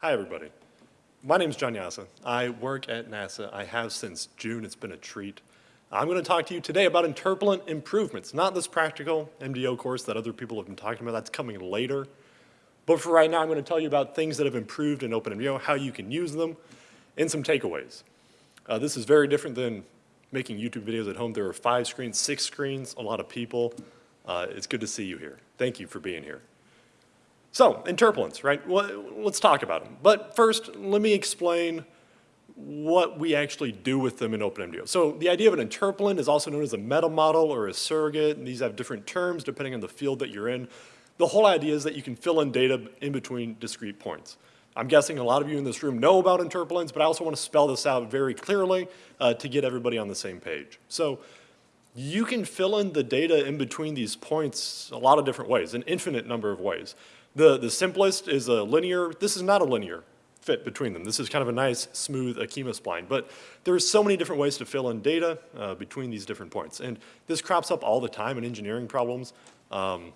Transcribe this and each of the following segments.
Hi, everybody. My name is John Jasa. I work at NASA. I have since June. It's been a treat. I'm going to talk to you today about interpolant improvements, not this practical MDO course that other people have been talking about. That's coming later. But for right now, I'm going to tell you about things that have improved in OpenMDAO, how you can use them, and some takeaways. Uh, this is very different than making YouTube videos at home. There are five screens, six screens, a lot of people. Uh, it's good to see you here. Thank you for being here. So, interpolants, right? Well, let's talk about them. But first, let me explain what we actually do with them in OpenMDAO. So the idea of an interpolant is also known as a meta model or a surrogate, and these have different terms depending on the field that you're in. The whole idea is that you can fill in data in between discrete points. I'm guessing a lot of you in this room know about interpolants, but I also want to spell this out very clearly uh, to get everybody on the same page. So you can fill in the data in between these points a lot of different ways, an infinite number of ways. The, the simplest is a linear, this is not a linear fit between them. This is kind of a nice, smooth Akima spline. But there's so many different ways to fill in data uh, between these different points. And this crops up all the time in engineering problems. Um,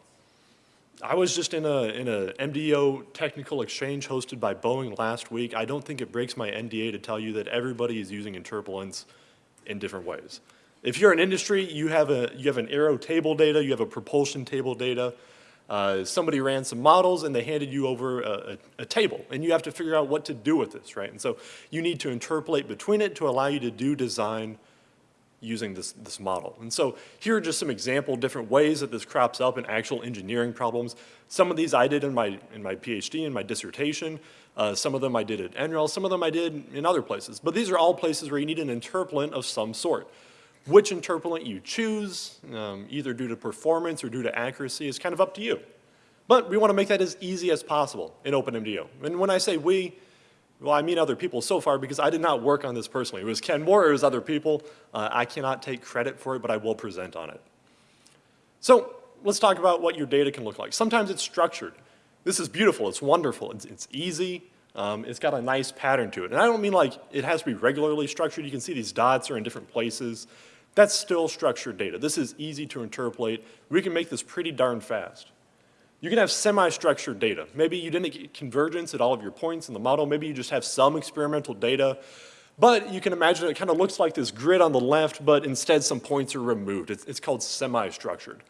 I was just in a, in a MDO technical exchange hosted by Boeing last week. I don't think it breaks my NDA to tell you that everybody is using interpolants in different ways. If you're an industry, you have, a, you have an aero table data, you have a propulsion table data, uh, somebody ran some models and they handed you over a, a, a, table and you have to figure out what to do with this, right? And so you need to interpolate between it to allow you to do design using this, this model. And so here are just some example different ways that this crops up in actual engineering problems. Some of these I did in my, in my PhD, in my dissertation. Uh, some of them I did at NREL, some of them I did in other places. But these are all places where you need an interpolant of some sort. Which interpolant you choose, um, either due to performance or due to accuracy, is kind of up to you. But we want to make that as easy as possible in OpenMDAO. And when I say we, well, I mean other people so far because I did not work on this personally. It was Ken Moore, it was other people. Uh, I cannot take credit for it, but I will present on it. So let's talk about what your data can look like. Sometimes it's structured. This is beautiful, it's wonderful, it's, it's easy, um, it's got a nice pattern to it. And I don't mean like it has to be regularly structured. You can see these dots are in different places. That's still structured data. This is easy to interpolate. We can make this pretty darn fast. You can have semi-structured data. Maybe you didn't get convergence at all of your points in the model. Maybe you just have some experimental data. But you can imagine it kind of looks like this grid on the left, but instead some points are removed. It's, it's called semi-structured.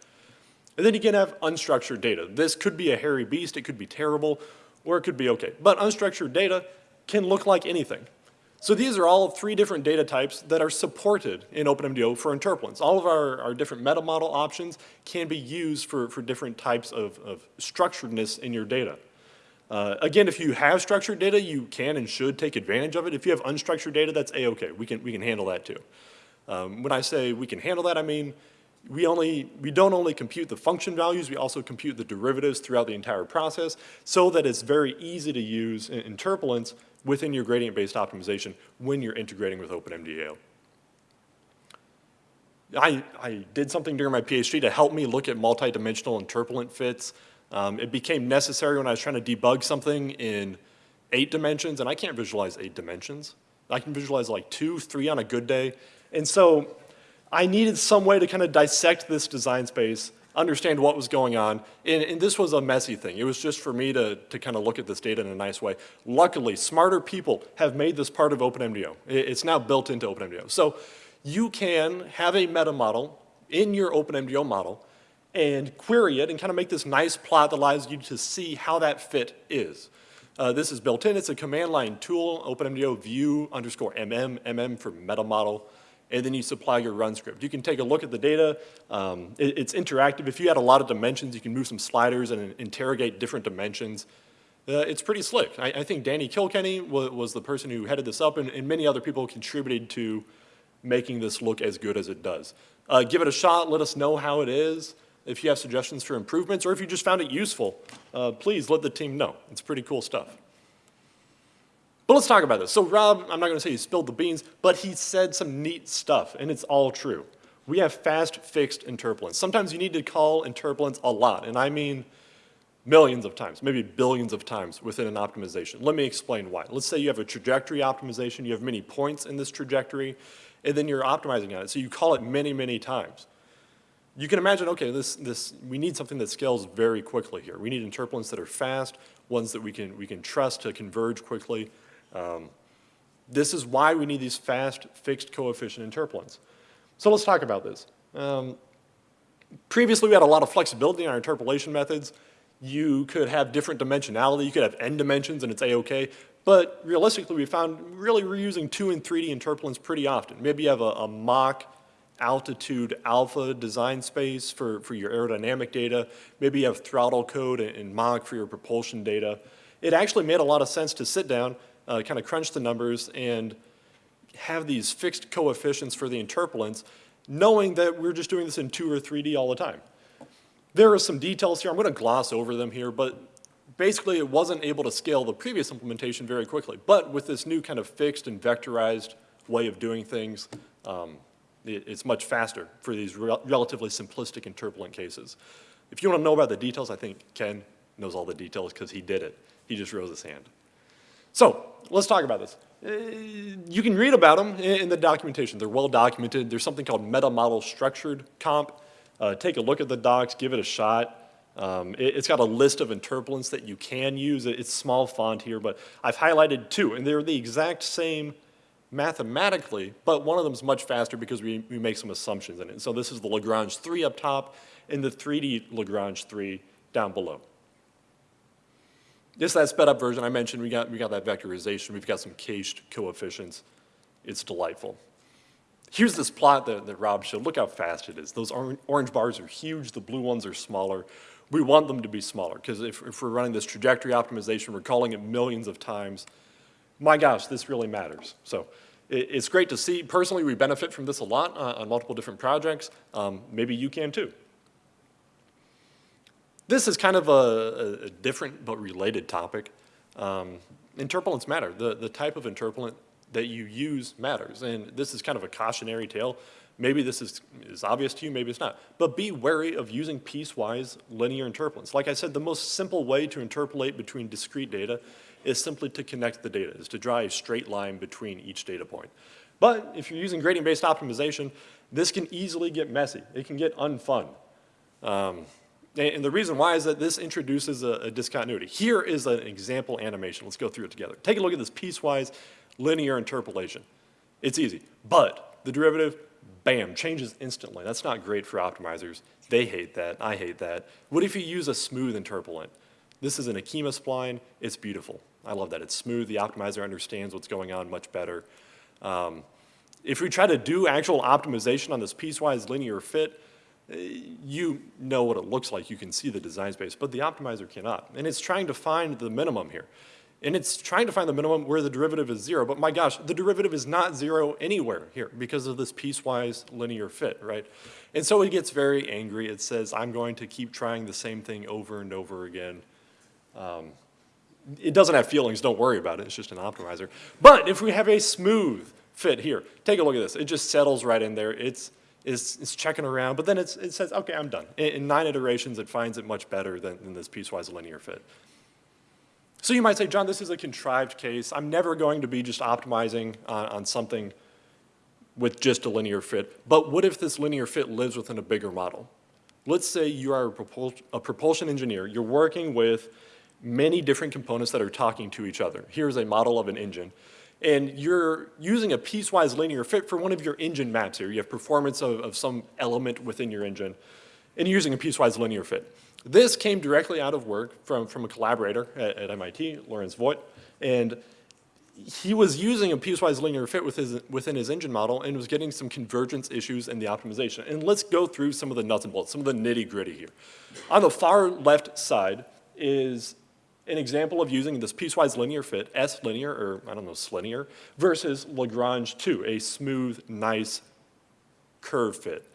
And then you can have unstructured data. This could be a hairy beast, it could be terrible, or it could be okay. But unstructured data can look like anything. So these are all three different data types that are supported in OpenMDAO for interpolants. All of our, our different meta model options can be used for, for different types of, of structuredness in your data. Uh, again, if you have structured data, you can and should take advantage of it. If you have unstructured data, that's a-okay. We can, we can handle that too. Um, when I say we can handle that, I mean we, only, we don't only compute the function values, we also compute the derivatives throughout the entire process so that it's very easy to use interpolants within your gradient-based optimization when you're integrating with OpenMDAO. I, I did something during my PhD to help me look at multi-dimensional interpolant fits. Um, it became necessary when I was trying to debug something in eight dimensions, and I can't visualize eight dimensions. I can visualize like two, three on a good day. And so I needed some way to kind of dissect this design space understand what was going on. And, and, this was a messy thing. It was just for me to, to kind of look at this data in a nice way. Luckily, smarter people have made this part of OpenMDAO. It's now built into OpenMDAO. So you can have a meta model in your OpenMDAO model and query it and kind of make this nice plot that allows you to see how that fit is. Uh, this is built in. It's a command line tool, OpenMDAO view underscore mm, mm for meta model and then you supply your run script. You can take a look at the data. Um, it, it's interactive. If you had a lot of dimensions, you can move some sliders and interrogate different dimensions. Uh, it's pretty slick. I, I think Danny Kilkenny was, was, the person who headed this up, and, and, many other people contributed to making this look as good as it does. Uh, give it a shot. Let us know how it is. If you have suggestions for improvements, or if you just found it useful, uh, please let the team know. It's pretty cool stuff. But let's talk about this. So Rob, I'm not going to say he spilled the beans, but he said some neat stuff, and it's all true. We have fast fixed interpolants. Sometimes you need to call interpolants a lot, and I mean millions of times, maybe billions of times within an optimization. Let me explain why. Let's say you have a trajectory optimization, you have many points in this trajectory, and then you're optimizing on it. So you call it many, many times. You can imagine, okay, this, this, we need something that scales very quickly here. We need interpolants that are fast. ones that we can, we can trust to converge quickly. Um, this is why we need these fast fixed coefficient interpolants. So let's talk about this. Um, previously, we had a lot of flexibility in our interpolation methods. You could have different dimensionality. You could have n dimensions and it's a-okay. But realistically, we found really we're using 2 and 3D interpolants pretty often. Maybe you have a, a Mach altitude alpha design space for, for your aerodynamic data. Maybe you have throttle code and Mach for your propulsion data. It actually made a lot of sense to sit down, uh, kind of crunch the numbers, and have these fixed coefficients for the interpolants, knowing that we're just doing this in 2 or 3D all the time. There are some details here. I'm going to gloss over them here, but basically it wasn't able to scale the previous implementation very quickly. But with this new kind of fixed and vectorized way of doing things, um, it, it's much faster for these rel relatively simplistic interpolant cases. If you want to know about the details, I think Ken knows all the details because he did it. He just rose his hand. So let's talk about this. Uh, you can read about them in the documentation. They're well documented. There's something called meta-model structured comp. Uh, take a look at the docs, give it a shot. Um, it, has got a list of interpolants that you can use. It's small font here, but I've highlighted two, and they're the exact same mathematically, but one of them is much faster because we, we make some assumptions in it. So this is the Lagrange 3 up top and the 3D Lagrange 3 down below. This is that sped up version I mentioned. We got, we got that vectorization. We've got some cached coefficients. It's delightful. Here's this plot that, that Rob showed. Look how fast it is. Those orange bars are huge. The blue ones are smaller. We want them to be smaller because if, if we're running this trajectory optimization, we're calling it millions of times. My gosh, this really matters. So it, it's great to see. Personally, we benefit from this a lot uh, on multiple different projects. Um, maybe you can too. This is kind of a, a different but related topic. Um, interpolants matter. The, the type of interpolant that you use matters. And this is kind of a cautionary tale. Maybe this is, is obvious to you, maybe it's not. But be wary of using piecewise linear interpolants. Like I said, the most simple way to interpolate between discrete data is simply to connect the data, is to draw a straight line between each data point. But if you're using gradient-based optimization, this can easily get messy. It can get unfun. Um, and the reason why is that this introduces a, a, discontinuity. Here is an example animation. Let's go through it together. Take a look at this piecewise linear interpolation. It's easy, but the derivative, bam, changes instantly. That's not great for optimizers. They hate that. I hate that. What if you use a smooth interpolant? This is an Akima spline. It's beautiful. I love that. It's smooth. The optimizer understands what's going on much better. Um, if we try to do actual optimization on this piecewise linear fit, you know what it looks like. You can see the design space, but the optimizer cannot. And it's trying to find the minimum here. And it's trying to find the minimum where the derivative is zero, but my gosh, the derivative is not zero anywhere here because of this piecewise linear fit, right? And so it gets very angry. It says, I'm going to keep trying the same thing over and over again. Um, it doesn't have feelings, don't worry about it, it's just an optimizer. But if we have a smooth fit here, take a look at this. It just settles right in there. It's, it's, it's checking around, but then it says, okay, I'm done. In, in, nine iterations, it finds it much better than, than this piecewise linear fit. So you might say, John, this is a contrived case. I'm never going to be just optimizing on, on something with just a linear fit. But what if this linear fit lives within a bigger model? Let's say you are a, propul a propulsion engineer. You're working with many different components that are talking to each other. Here's a model of an engine. And you're using a piecewise linear fit for one of your engine maps here. You have performance of, of some element within your engine, and you're using a piecewise linear fit. This came directly out of work from, from a collaborator at, at MIT, Lawrence Voigt, and he was using a piecewise linear fit with his, within his engine model and was getting some convergence issues in the optimization. And let's go through some of the nuts and bolts, some of the nitty gritty here. On the far left side is an example of using this piecewise linear fit, S linear, or I don't know, S linear, versus Lagrange 2, a smooth, nice curve fit.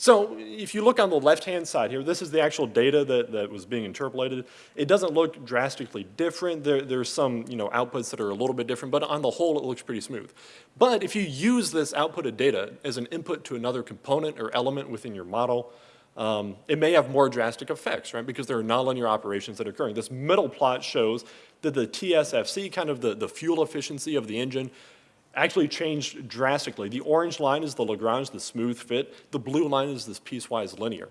So if you look on the left-hand side here, this is the actual data that, that was being interpolated. It doesn't look drastically different. There, there's some you know, outputs that are a little bit different, but on the whole, it looks pretty smooth. But if you use this output of data as an input to another component or element within your model, um, it may have more drastic effects, right? Because there are nonlinear operations that are occurring. This middle plot shows that the TSFC, kind of the, the fuel efficiency of the engine, actually changed drastically. The orange line is the Lagrange, the smooth fit. The blue line is this piecewise linear.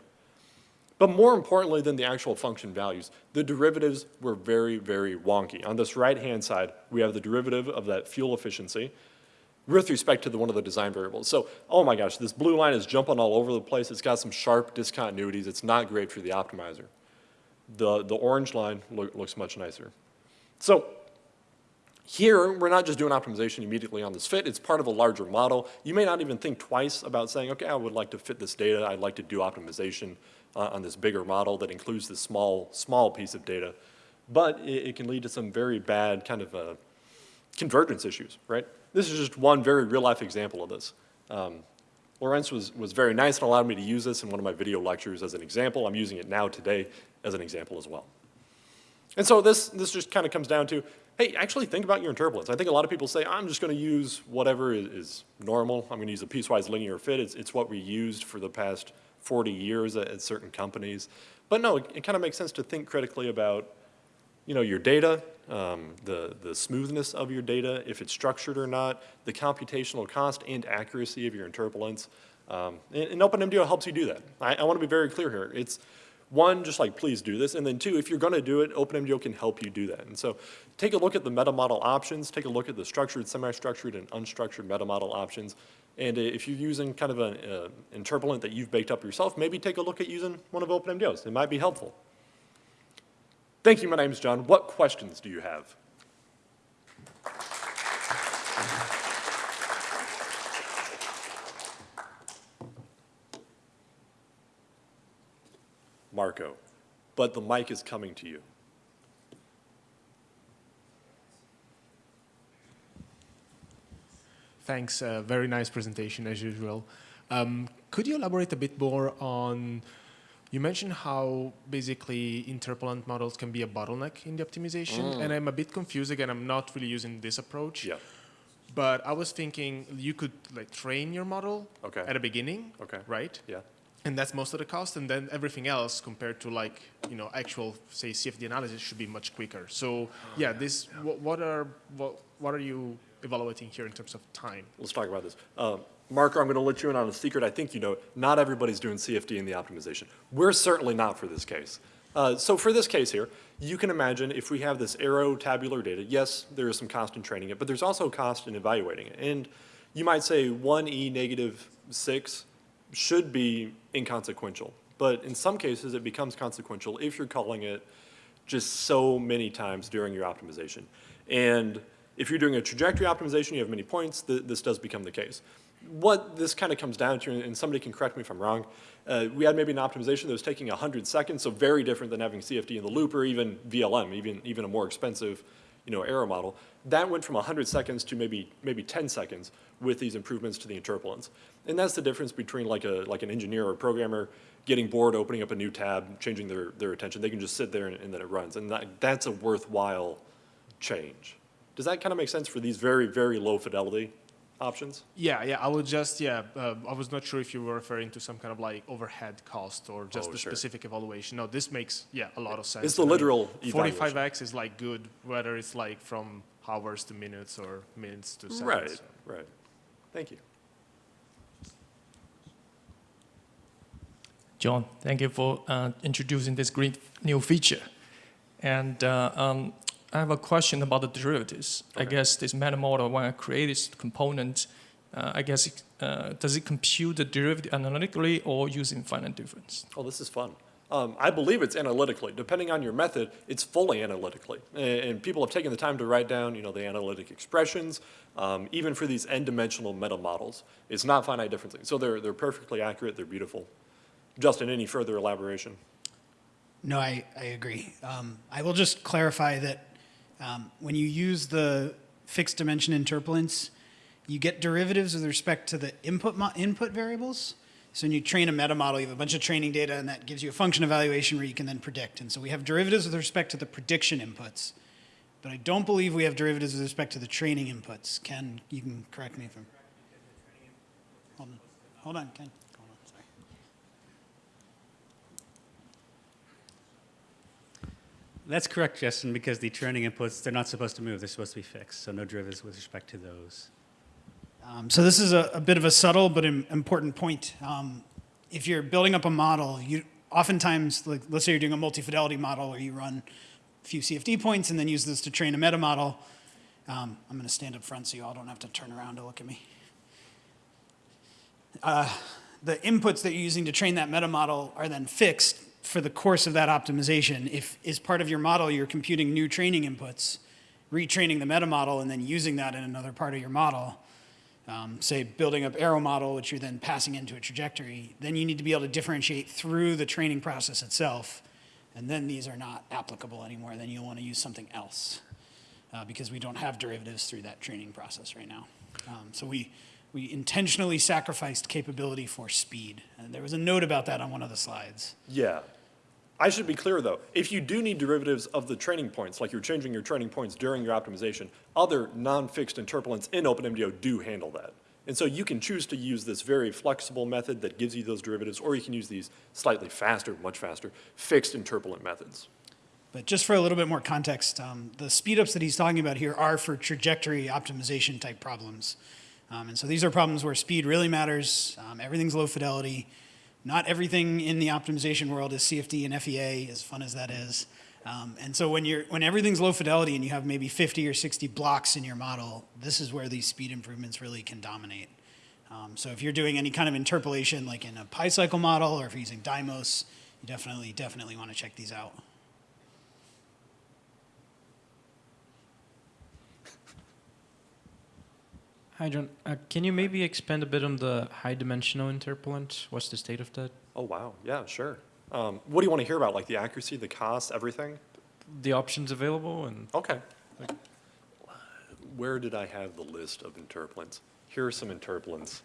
But more importantly than the actual function values, the derivatives were very, very wonky. On this right-hand side, we have the derivative of that fuel efficiency with respect to the, one of the design variables. So, oh my gosh, this blue line is jumping all over the place. It's got some sharp discontinuities. It's not great for the optimizer. The, the orange line lo looks much nicer. So here, we're not just doing optimization immediately on this fit. It's part of a larger model. You may not even think twice about saying, okay, I would like to fit this data. I'd like to do optimization uh, on this bigger model that includes this small, small piece of data. But it, it can lead to some very bad kind of uh, convergence issues, right? This is just one very real-life example of this. Um, Lorenz was, was very nice and allowed me to use this in one of my video lectures as an example. I'm using it now today as an example as well. And so this, this just kind of comes down to, hey, actually think about your interpolants. I think a lot of people say, I'm just going to use whatever is, is normal. I'm going to use a piecewise linear fit. It's, it's what we used for the past 40 years at, at certain companies. But no, it, it kind of makes sense to think critically about you know, your data, um, the, the smoothness of your data, if it's structured or not, the computational cost and accuracy of your interpolants. Um, and, and OpenMDAO helps you do that. I, I want to be very clear here. It's, one, just like please do this, and then two, if you're going to do it, OpenMDAO can help you do that. And so take a look at the meta model options, take a look at the structured, semi-structured, and unstructured meta model options. And if you're using kind of an interpolant that you've baked up yourself, maybe take a look at using one of OpenMDAO's. It might be helpful. Thank you, my name is John. What questions do you have? Marco, but the mic is coming to you. Thanks, uh, very nice presentation as usual. Um, could you elaborate a bit more on, you mentioned how basically interpolant models can be a bottleneck in the optimization, Mm. and I'm a bit confused again, I'm not really using this approach. Yeah. But I was thinking you could like train your model Okay. at the beginning, Okay. right? Yeah. And that's most of the cost, and then everything else compared to like you know actual say CFD analysis should be much quicker. So yeah, this what, what are what what are you evaluating here in terms of time? Let's talk about this. Um, Marco, I'm going to let you in on a secret. I think you know, not everybody's doing CFD in the optimization. We're certainly not for this case. Uh, so for this case here, you can imagine if we have this aero tabular data, yes, there is some cost in training it, but there's also cost in evaluating it. And you might say 1e negative 6 should be inconsequential. But in some cases, it becomes consequential if you're calling it just so many times during your optimization. And if you're doing a trajectory optimization, you have many points, th this does become the case. What this kind of comes down to, and somebody can correct me if I'm wrong, uh, we had maybe an optimization that was taking 100 seconds, so very different than having CFD in the loop or even VLM, even, even a more expensive you know, aero model. That went from 100 seconds to maybe, maybe 10 seconds with these improvements to the interpolants. And that's the difference between like, a, like an engineer or a programmer getting bored, opening up a new tab, changing their, their attention. They can just sit there and, and then it runs. And that, that's a worthwhile change. Does that kind of make sense for these very, very low fidelity options? Yeah, yeah. I would just yeah. Uh, I was not sure if you were referring to some kind of like overhead cost or just Oh, the sure. specific evaluation. No, this makes yeah a lot of sense. It's the I mean, literal 45x is like good, whether it's like from hours to minutes or minutes to seconds. Right, so. right. Thank you. John, thank you for uh, introducing this great new feature. And uh, um, I have a question about the derivatives. I guess this meta model, when I create this component, uh, I guess, it, uh, does it compute the derivative analytically or using finite difference? Oh, this is fun. Um, I believe it's analytically. Depending on your method, it's fully analytically. And, and people have taken the time to write down, you know, the analytic expressions, um, even for these n-dimensional meta models. It's not finite differencing. So they're, they're perfectly accurate, they're beautiful. Justin, any further elaboration? No, I, I agree. Um, I will just clarify that um, when you use the fixed dimension interpolants, you get derivatives with respect to the input, input variables. So when you train a meta model, you have a bunch of training data, and that gives you a function evaluation where you can then predict. And so we have derivatives with respect to the prediction inputs. But I don't believe we have derivatives with respect to the training inputs. Ken, you can correct me if I'm. Hold on, hold on, Ken. Hold on, sorry. That's correct, Justin, because the training inputs, they're not supposed to move. They're supposed to be fixed. So no derivatives with respect to those. Um, so this is a, a bit of a subtle but im- important point. Um, if you're building up a model, you, oftentimes, like, let's say you're doing a multi-fidelity model where you run a few CFD points and then use this to train a meta model. Um, I'm going to stand up front so you all don't have to turn around to look at me. Uh, the inputs that you're using to train that meta model are then fixed for the course of that optimization. If as part of your model you're computing new training inputs, retraining the meta model and then using that in another part of your model, um, say building up aero model, which you're then passing into a trajectory, then you need to be able to differentiate through the training process itself. And then these are not applicable anymore. Then you'll want to use something else uh, because we don't have derivatives through that training process right now. Um, so we, we intentionally sacrificed capability for speed. And there was a note about that on one of the slides. Yeah. I should be clear, though. If you do need derivatives of the training points, like you're changing your training points during your optimization, other non-fixed interpolants in OpenMDAO do handle that. And so you can choose to use this very flexible method that gives you those derivatives, or you can use these slightly faster, much faster, fixed interpolant methods. But just for a little bit more context, um, the speedups that he's talking about here are for trajectory optimization type problems. Um, and so these are problems where speed really matters. Um, everything's low fidelity. Not everything in the optimization world is CFD and FEA, as fun as that is. Um, and so when you're when everything's low fidelity and you have maybe 50 or 60 blocks in your model, this is where these speed improvements really can dominate. Um, so if you're doing any kind of interpolation, like in a pyCycle model, or if you're using Dymos, you definitely definitely want to check these out. Hi, John. Uh, can you maybe expand a bit on the high dimensional interpolant? What's the state of that? Oh, wow. Yeah, sure. Um, what do you want to hear about? Like the accuracy, the cost, everything? The options available and Okay. Where did I have the list of interpolants? Here are some interpolants.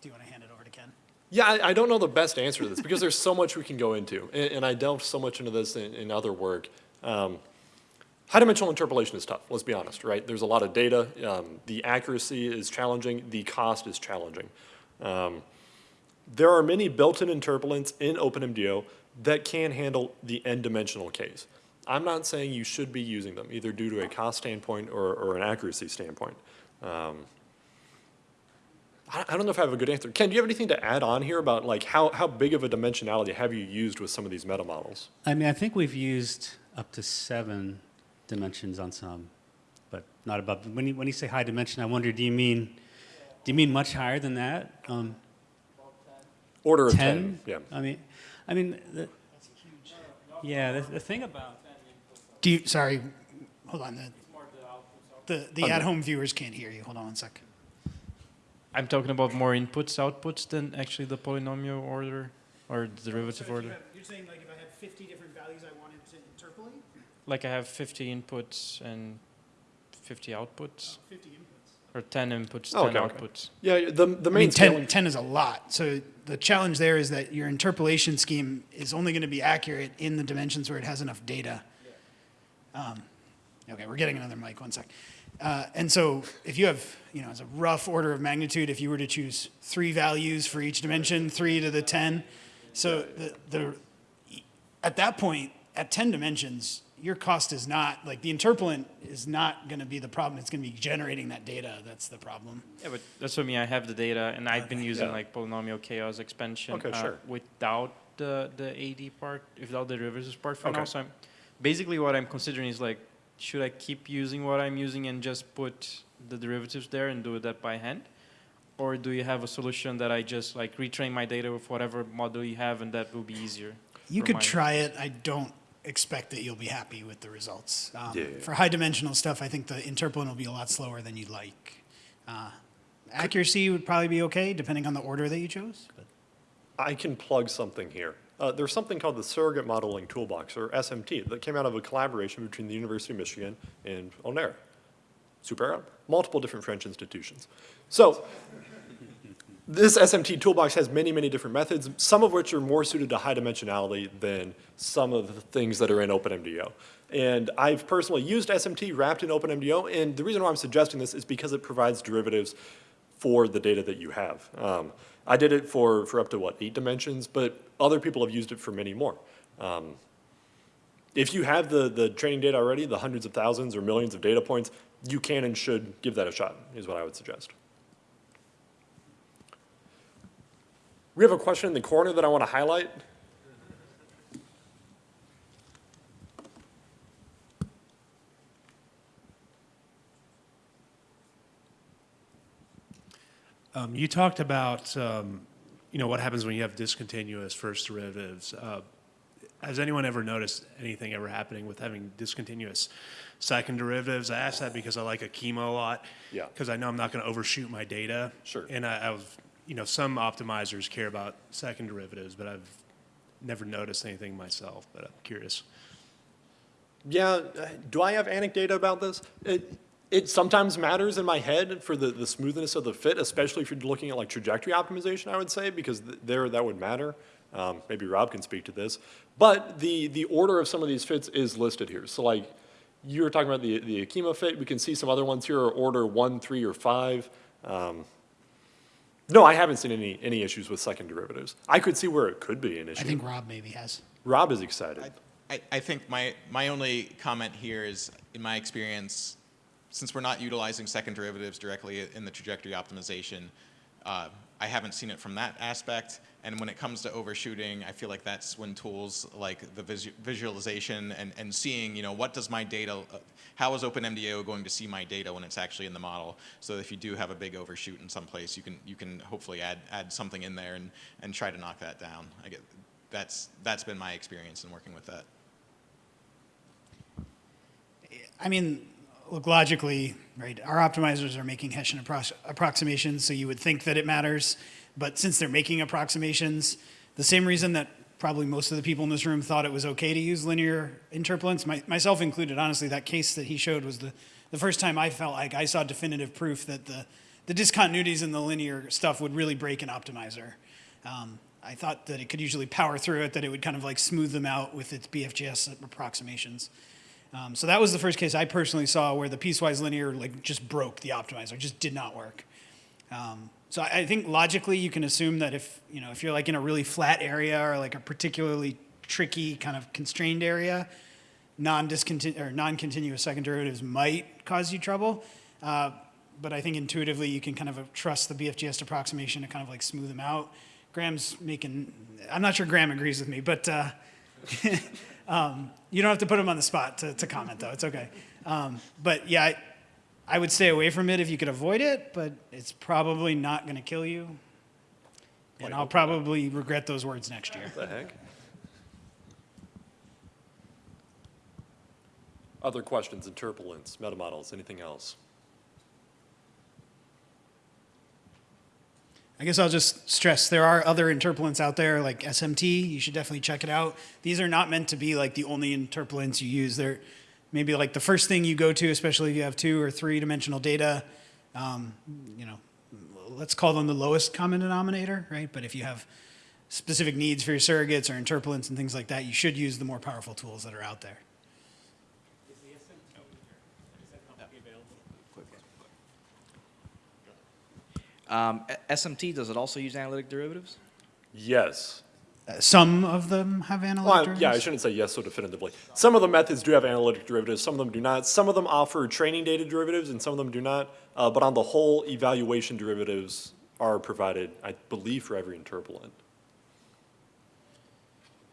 Do you want to hand it over to Ken? Yeah, I, I don't know the best answer to this because there's so much we can go into, and, and I delved so much into this in, in other work. Um, high dimensional interpolation is tough, let's be honest, right? There's a lot of data. Um, the accuracy is challenging, the cost is challenging. Um, there are many built-in interpolants in OpenMDAO that can handle the n-dimensional case. I'm not saying you should be using them, either due to a cost standpoint or, or an accuracy standpoint. Um, I, I don't know if I have a good answer. Ken, do you have anything to add on here about like how, how big of a dimensionality have you used with some of these meta models? I mean, I think we've used up to seven dimensions on some, but not above. When you, when you say high dimension, I wonder, do you mean, do you mean much higher than that? Um, Order of 10? 10, yeah. I mean, I mean, the, yeah, the, the thing about, Do you, sorry, hold on. The, the, the at-home viewers can't hear you. Hold on one sec. I'm talking about more inputs, outputs than actually the polynomial order or the derivative order. you're saying like if I had 50 different values I wanted to interpolate? Like I have 50 inputs and 50 outputs, 50 inputs. or 10 inputs, 10 Oh, okay, okay. outputs. Yeah, the, the I main mean, 10, 10 is a lot. So the challenge there is that your interpolation scheme is only going to be accurate in the dimensions where it has enough data. Um, okay, we're getting another mic. One sec. Uh, and so if you have, you know, as a rough order of magnitude, if you were to choose three values for each dimension, three to the 10, so the, the at that point, at 10 dimensions, your cost is not, like the interpolant is not going to be the problem. It's going to be generating that data. That's the problem. Yeah, but that's what I mean. I have the data, and I've been using Yeah. like polynomial chaos expansion Okay, uh, sure. without the the AD part, without the derivatives part for Okay. now. So I'm basically what I'm considering is like, should I keep using what I'm using and just put the derivatives there and do that by hand, or do you have a solution that I just like retrain my data with whatever model you have, and that will be easier? You could try it. I don't expect that you'll be happy with the results. Um, Yeah, yeah. For high dimensional stuff, I think the interpolant will be a lot slower than you'd like. Uh, accuracy would probably be okay, depending on the order that you chose. But I can plug something here. Uh, there's something called the Surrogate Modeling Toolbox, or SMT, that came out of a collaboration between the University of Michigan and Onera. Super, multiple different French institutions. So this SMT toolbox has many, many different methods, some of which are more suited to high dimensionality than some of the things that are in OpenMDAO. And I've personally used SMT wrapped in OpenMDAO, and the reason why I'm suggesting this is because it provides derivatives for the data that you have. Um, I did it for, for up to, what, eight dimensions, but other people have used it for many more. Um, if you have the, the training data already, the hundreds of thousands or millions of data points, you can and should give that a shot, is what I would suggest. We have a question in the corner that I want to highlight. Um, you talked about, um, you know, what happens when you have discontinuous first derivatives. Uh, has anyone ever noticed anything ever happening with having discontinuous second derivatives? I ask that because I like Akima a lot. Yeah. Because I know I'm not going to overshoot my data. Sure. And I, I've, you know, some optimizers care about second derivatives, but I've never noticed anything myself. But I'm curious. Yeah, uh, do I have anecdata about this? It, it sometimes matters in my head for the, the smoothness of the fit, especially if you're looking at like trajectory optimization, I would say, because th- there that would matter. Um, maybe Rob can speak to this. But the, the order of some of these fits is listed here. So like you were talking about the, the Akima fit, we can see some other ones here are order one, three, or five. Um, no, I haven't seen any, any issues with second derivatives. I could see where it could be an issue. I think Rob maybe has. Rob is excited. I, I think my, my only comment here is, in my experience, since we're not utilizing second derivatives directly in the trajectory optimization, uh, I haven't seen it from that aspect. And when it comes to overshooting, I feel like that's when tools like the visu visualization and, and seeing, you know, what does my data, uh, how is OpenMDAO going to see my data when it's actually in the model? So if you do have a big overshoot in some place, you can, you can hopefully add, add something in there and, and try to knock that down. I get, that's, that's been my experience in working with that. I mean, look, logically, right, our optimizers are making Hessian appro- approximations, so you would think that it matters. But since they're making approximations, the same reason that probably most of the people in this room thought it was okay to use linear interpolants, my, myself included, honestly, that case that he showed was the, the first time I felt like I saw definitive proof that the, the discontinuities in the linear stuff would really break an optimizer. Um, I thought that it could usually power through it, that it would kind of like smooth them out with its BFGS approximations. Um, so that was the first case I personally saw where the piecewise linear like just broke the optimizer, just did not work. Um, so I, I think logically you can assume that if you know if you're like in a really flat area or like a particularly tricky kind of constrained area, non-discontinu or non-continuous second derivatives might cause you trouble. Uh, but I think intuitively you can kind of trust the BFGS approximation to kind of like smooth them out. Graham's making, I'm not sure Graham agrees with me, but uh, um, you don't have to put them on the spot to, to comment though, it's okay. Um, but yeah, I, I would stay away from it if you could avoid it, but it's probably not gonna kill you. And I'll probably regret those words next year. What the heck? Other questions, interpolants, metamodels, anything else? I guess I'll just stress there are other interpolants out there like SMT. You should definitely check it out. These are not meant to be like the only interpolants you use. They're maybe like the first thing you go to, especially if you have two or three dimensional data. Um, you know, let's call them the lowest common denominator, right? But if you have specific needs for your surrogates or interpolants and things like that, you should use the more powerful tools that are out there. Um, SMT, does it also use analytic derivatives? Yes. Uh, some of them have analytic Well, derivatives. yeah, I shouldn't say yes so definitively. Some of the methods do have analytic derivatives, some of them do not. Some of them offer training data derivatives, and some of them do not. Uh, but on the whole, evaluation derivatives are provided, I believe, for every interpolant.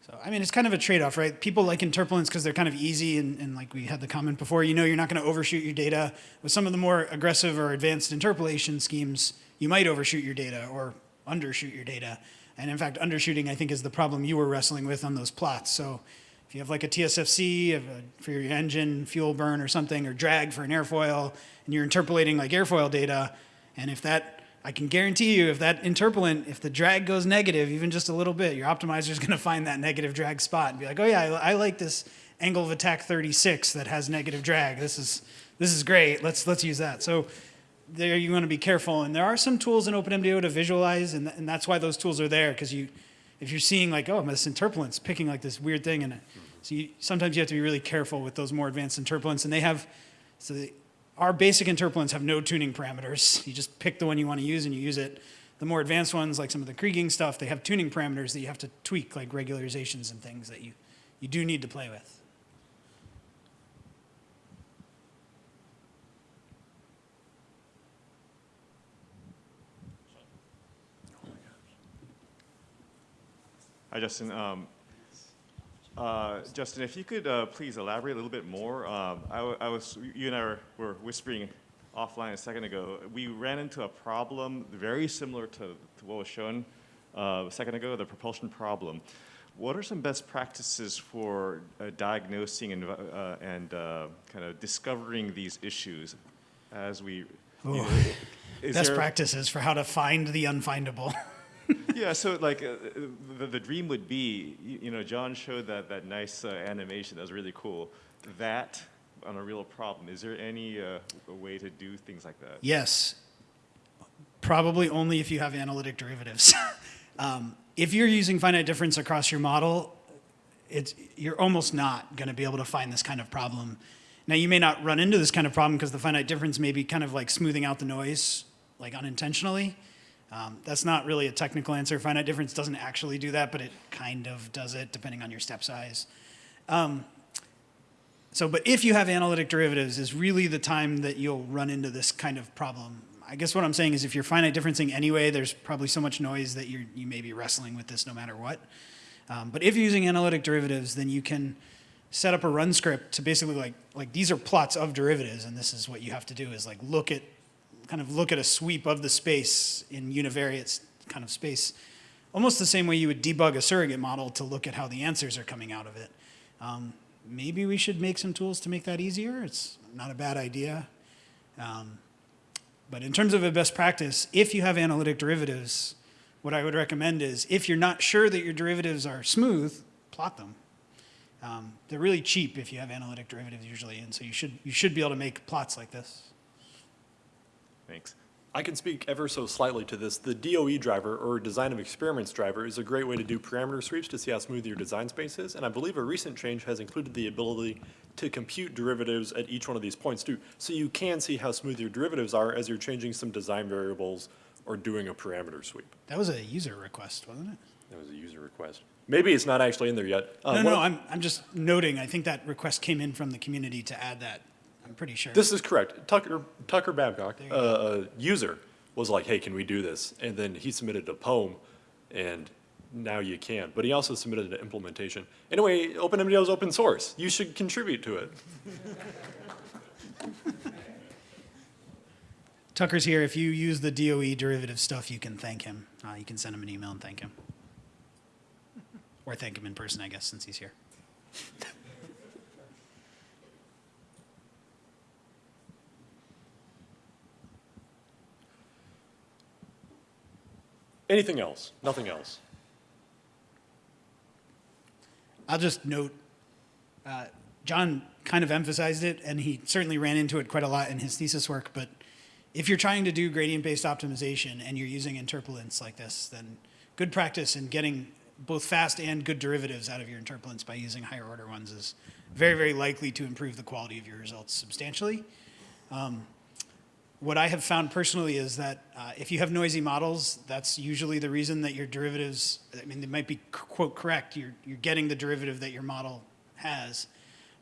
So, I mean, it's kind of a trade-off, right? People like interpolants because they're kind of easy, and, and like we had the comment before, you know you're not going to overshoot your data. With some of the more aggressive or advanced interpolation schemes, you might overshoot your data or undershoot your data. And in fact, undershooting, I think, is the problem you were wrestling with on those plots. So if you have like a TSFC for your engine, fuel burn or something, or drag for an airfoil, and you're interpolating like airfoil data, and if that I can guarantee you if that interpolant, if the drag goes negative even just a little bit, your optimizer is going to find that negative drag spot and be like, oh yeah, I, I like this angle of attack 36 that has negative drag. This is, this is great. Let's, let's use that. So there you want to be careful. And there are some tools in OpenMDAO to visualize, and, and that's why those tools are there because you, if you're seeing like, oh, this interpolant's picking like this weird thing, and so you, sometimes you have to be really careful with those more advanced interpolants, and they have, so our basic interpolants have no tuning parameters. You just pick the one you want to use and you use it. The more advanced ones, like some of the Kriging stuff, they have tuning parameters that you have to tweak, like regularizations and things that you, you do need to play with. Hi, Justin. Um, uh, Justin, if you could uh, please elaborate a little bit more. Um, I, I was, you and I were, were whispering offline a second ago. We ran into a problem very similar to, to what was shown uh, a second ago, the propulsion problem. What are some best practices for uh, diagnosing and, uh, and uh, kind of discovering these issues as we? you know, is Best there- practices for how to find the unfindable. yeah, so like uh, the, the dream would be, you, you know, John showed that, that nice uh, animation. That was really cool. That on a real problem. Is there any uh, way to do things like that? Yes. Probably only if you have analytic derivatives. um, if you're using finite difference across your model, it's, you're almost not going to be able to find this kind of problem. Now, you may not run into this kind of problem because the finite difference may be kind of like smoothing out the noise, like unintentionally. Um, that's not really a technical answer. Finite difference doesn't actually do that, but it kind of does it depending on your step size. Um, so, but if you have analytic derivatives is really the time that you'll run into this kind of problem. I guess what I'm saying is if you're finite differencing anyway, there's probably so much noise that you're, you may be wrestling with this no matter what. Um, but if you're using analytic derivatives, then you can set up a run script to basically like, like these are plots of derivatives and this is what you have to do is like look at, kind of look at a sweep of the space in univariate kind of space. Almost the same way you would debug a surrogate model to look at how the answers are coming out of it. Um, maybe we should make some tools to make that easier. It's not a bad idea. Um, but in terms of a best practice, if you have analytic derivatives, what I would recommend is if you're not sure that your derivatives are smooth, plot them. Um, they're really cheap if you have analytic derivatives usually, and so you should, you should be able to make plots like this. I can speak ever so slightly to this. The DOE driver, or design of experiments driver, is a great way to do parameter sweeps to see how smooth your design space is. And I believe a recent change has included the ability to compute derivatives at each one of these points too. So you can see how smooth your derivatives are as you're changing some design variables or doing a parameter sweep. That was a user request, wasn't it? That was a user request. Maybe it's not actually in there yet. Uh, No, no, I'm, I'm just noting, I think that request came in from the community to add that. I'm pretty sure. This is correct. Tucker, Tucker Babcock, uh, a user, was like, hey, can we do this? And then he submitted a poem, and now you can. But he also submitted an implementation. Anyway, OpenMDAO is open source. You should contribute to it. Tucker's here. If you use the DOE derivative stuff, you can thank him. Uh, you can send him an email and thank him. Or thank him in person, I guess, since he's here. Anything else? Nothing else. I'll just note, uh, John kind of emphasized it, and he certainly ran into it quite a lot in his thesis work, but if you're trying to do gradient-based optimization and you're using interpolants like this, then good practice in getting both fast and good derivatives out of your interpolants by using higher order ones is very, very likely to improve the quality of your results substantially. Um, what I have found personally is that uh, if you have noisy models, that's usually the reason that your derivatives, I mean, they might be quote correct, you're, you're getting the derivative that your model has.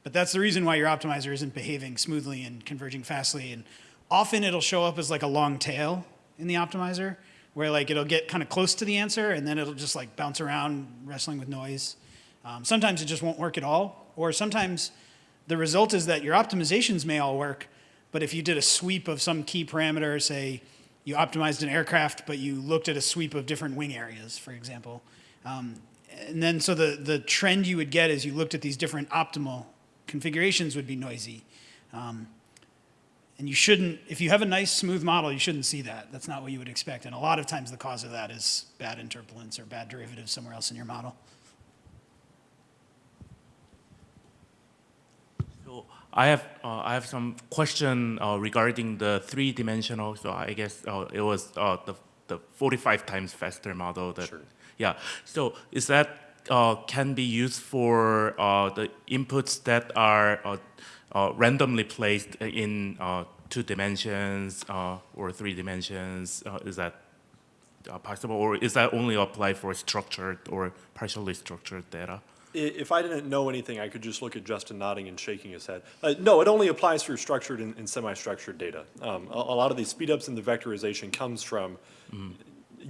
But that's the reason why your optimizer isn't behaving smoothly and converging fastly. And often it'll show up as like a long tail in the optimizer, where like it'll get kind of close to the answer and then it'll just like bounce around wrestling with noise. Um, sometimes it just won't work at all. Or sometimes the result is that your optimizations may all work, but if you did a sweep of some key parameter, say you optimized an aircraft, but you looked at a sweep of different wing areas, for example, um, and then so the, the trend you would get as you looked at these different optimal configurations would be noisy. Um, and you shouldn't, if you have a nice smooth model, you shouldn't see that. That's not what you would expect. And a lot of times the cause of that is bad interpolants or bad derivatives somewhere else in your model. So I have uh, I have some question uh, regarding the three-dimensional. So I guess uh, it was uh, the the 45 times faster model. That, Sure. Yeah. So is that uh, can be used for uh, the inputs that are uh, uh, randomly placed in uh, two dimensions uh, or three dimensions? Uh, is that uh, possible, or is that only apply for structured or partially structured data? I- If I didn't know anything, I could just look at Justin nodding and shaking his head. Uh, no, it only applies for structured and, and semi-structured data. Um, a, a lot of these speedups in the vectorization comes from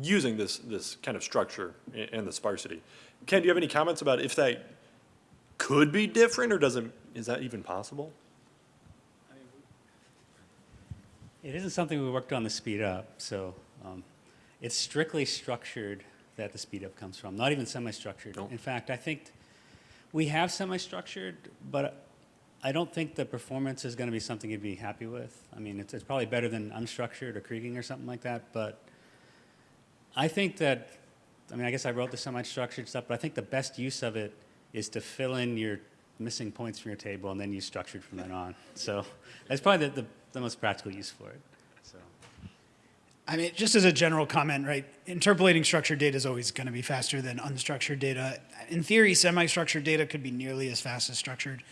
using this, this kind of structure a- and the sparsity. Ken, do you have any comments about if that could be different, or doesn't, is that even possible? It isn't something we worked on to speed up, so um, it's strictly structured that the speed up comes from, not even semi-structured. Nope. In fact, I think we have semi-structured, but I don't think the performance is going to be something you'd be happy with. I mean, it's, it's probably better than unstructured or kriging or something like that, but I think that, I mean, I guess I wrote the semi-structured stuff, but I think the best use of it is to fill in your missing points from your table and then use structured from then on. So that's probably the, the, the most practical use for it. So. I mean, just as a general comment, right? Interpolating structured data is always going to be faster than unstructured data. In theory, semi-structured data could be nearly as fast as structured.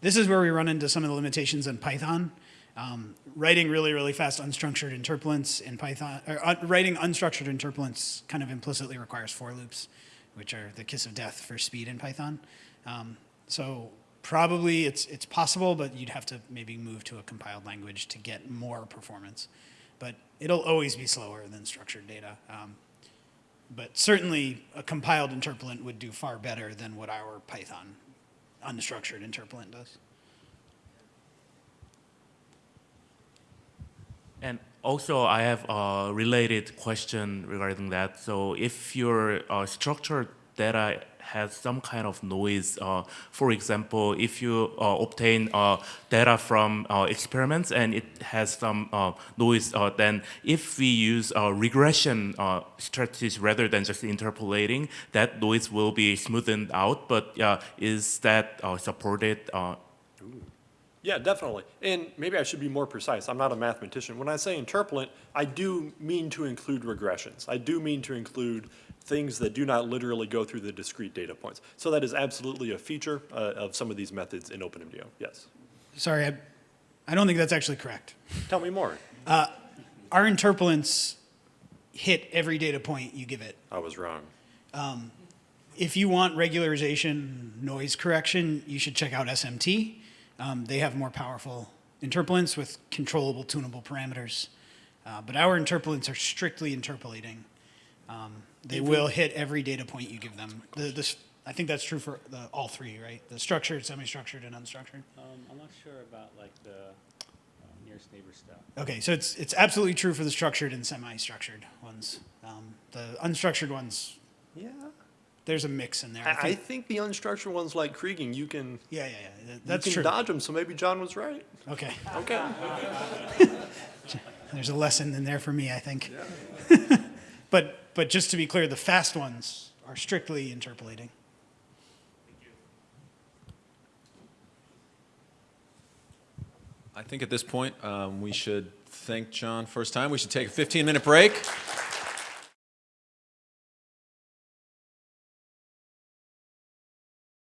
This is where we run into some of the limitations in Python. Um, writing really, really fast unstructured interpolants in Python, or writing unstructured interpolants kind of implicitly requires for loops, which are the kiss of death for speed in Python. Um, so probably it's it's possible, but you'd have to maybe move to a compiled language to get more performance. But it'll always be slower than structured data. Um, but certainly a compiled interpolant would do far better than what our Python unstructured interpolant does. And also, I have a related question regarding that. So, if your uh, structured data has some kind of noise, uh, for example, if you uh, obtain uh, data from uh, experiments and it has some uh, noise, uh, then if we use regression strategies rather than just interpolating, that noise will be smoothened out. But is that supported? Yeah, definitely. And maybe I should be more precise. I'm not a mathematician. When I say interpolant, I do mean to include regressions. I do mean to include things that do not literally go through the discrete data points. So that is absolutely a feature uh, of some of these methods in OpenMDAO, yes. Sorry, I, I don't think that's actually correct. Tell me more. Our interpolants hit every data point you give it. I was wrong. If you want regularization, noise correction, you should check out SMT. Um, they have more powerful interpolants with controllable, tunable parameters. Uh, but our interpolants are strictly interpolating. Um, they will hit every data point you give them. The, this, I think that's true for the, all three, right? The structured, semi-structured, and unstructured. Um, I'm not sure about like the uh, nearest neighbor stuff. Okay, so it's it's absolutely true for the structured and semi-structured ones. Um, the unstructured ones, Yeah. there's a mix in there. I I, I think, think the unstructured ones like Kriging, you can, yeah, yeah, yeah. that- you That's can true. dodge them, so maybe John was right. Okay, Okay. there's a lesson in there for me, I think. Yeah. but but just to be clear, the fast ones are strictly interpolating. I think at this point, um, we should thank John first time. We should take a 15-minute break.